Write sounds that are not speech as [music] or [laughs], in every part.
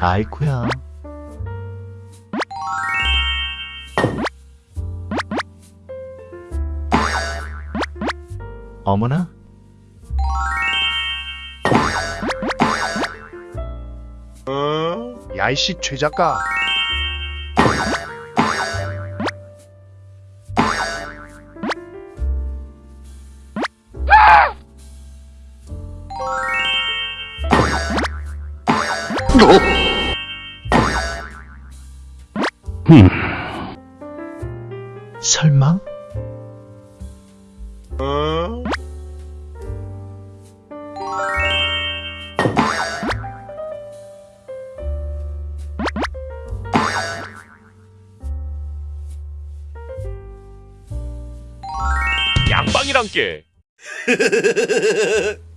아이쿠야. 어머나? 야이씨 최 작가 설마? 양방이란 게. [laughs]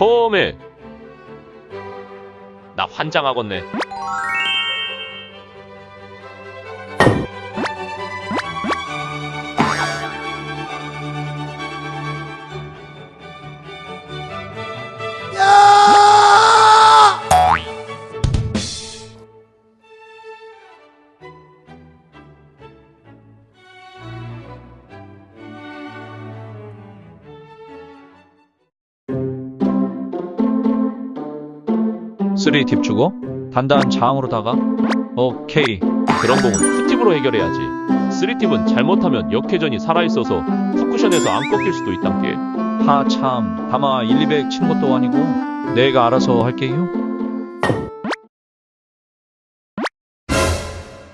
홈에. 나 환장하겠네. three tip 주고 단단한 장으로 다가 오케이 그런 공은 two tip으로 해결해야지. three tip은 잘못하면 역회전이 살아있어서 four cushion에서 안 꺾일 수도 있단 게. 하참 다마 1, 200 치는 것도 아니고 내가 알아서 할게요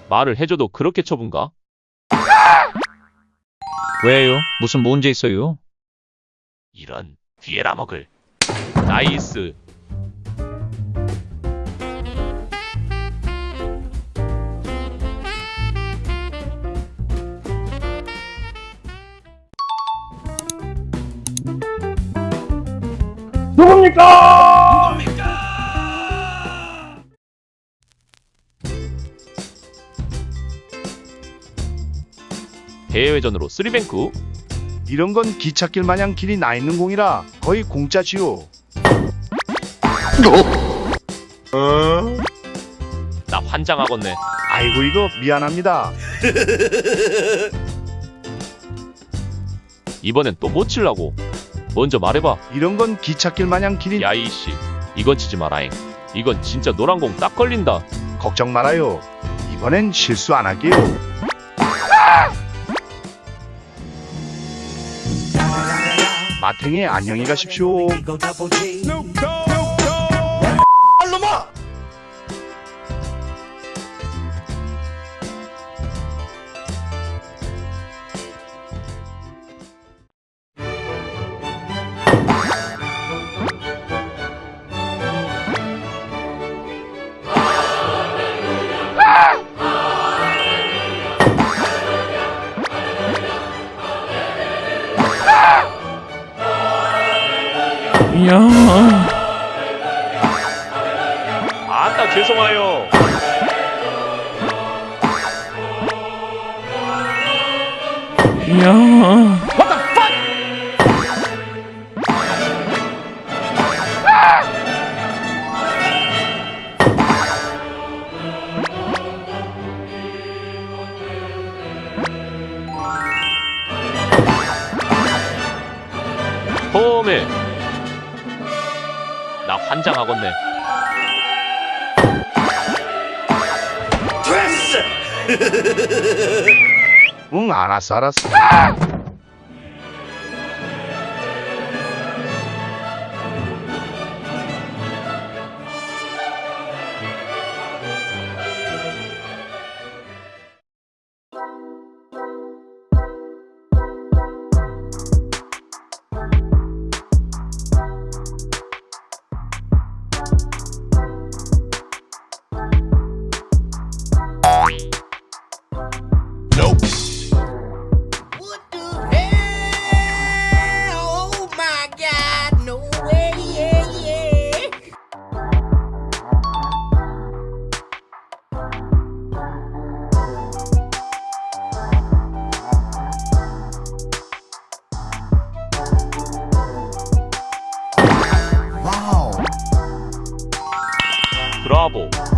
말을 해줘도 그렇게 쳐분가? 왜요? 무슨 문제 있어요? 이런 뒤에라 먹을. 나이스. 대회전으로 쓰리뱅크. 이런 건 기찻길 마냥 길이 나 있는 공이라 거의 공짜지요. 나 환장하겠네. 아이고 이거 미안합니다. [laughs] 이번엔 또 못 칠라고. 먼저 말해봐. 이런 건 기찻길 마냥 길이 야 이씨. 이건 치지 마라잉. 이건 진짜 노란 공 딱 걸린다. 걱정 말아요 이번엔 실수 안 할게요 마탱이 안녕히 가십시오 아따 죄송해요. 홈에. 나 환장하겠네. [laughs] 응 알았어 알았어 double.